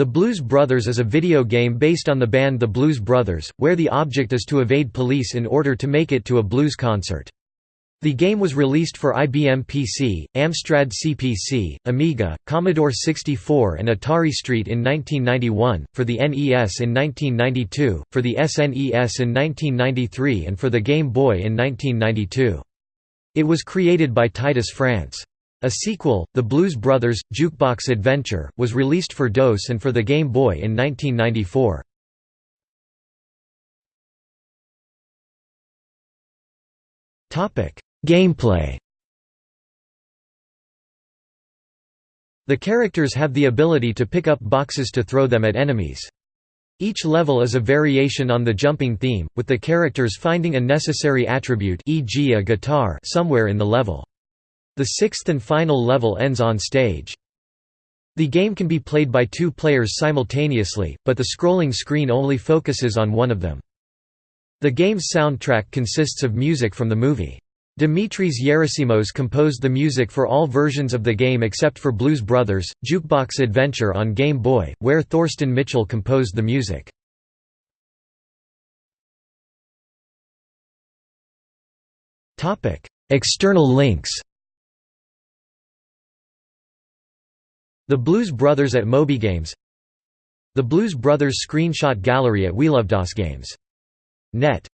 The Blues Brothers is a video game based on the band The Blues Brothers, where the object is to evade police in order to make it to a blues concert. The game was released for IBM PC, Amstrad CPC, Amiga, Commodore 64 and Atari ST in 1991, for the NES in 1992, for the SNES in 1993 and for the Game Boy in 1992. It was created by Titus France. A sequel, The Blues Brothers – Jukebox Adventure, was released for DOS and for the Game Boy in 1994. Gameplay The characters have the ability to pick up boxes to throw them at enemies. Each level is a variation on the jumping theme, with the characters finding a necessary attribute e.g. a guitar somewhere in the level. The sixth and final level ends on stage. The game can be played by two players simultaneously, but the scrolling screen only focuses on one of them. The game's soundtrack consists of music from the movie. Dimitris Yerasimos composed the music for all versions of the game except for Blues Brothers, Jukebox Adventure on Game Boy, where Thorsten Mitchell composed the music. External links The Blues Brothers at MobyGames The Blues Brothers screenshot gallery at WeLoveDOSGames.net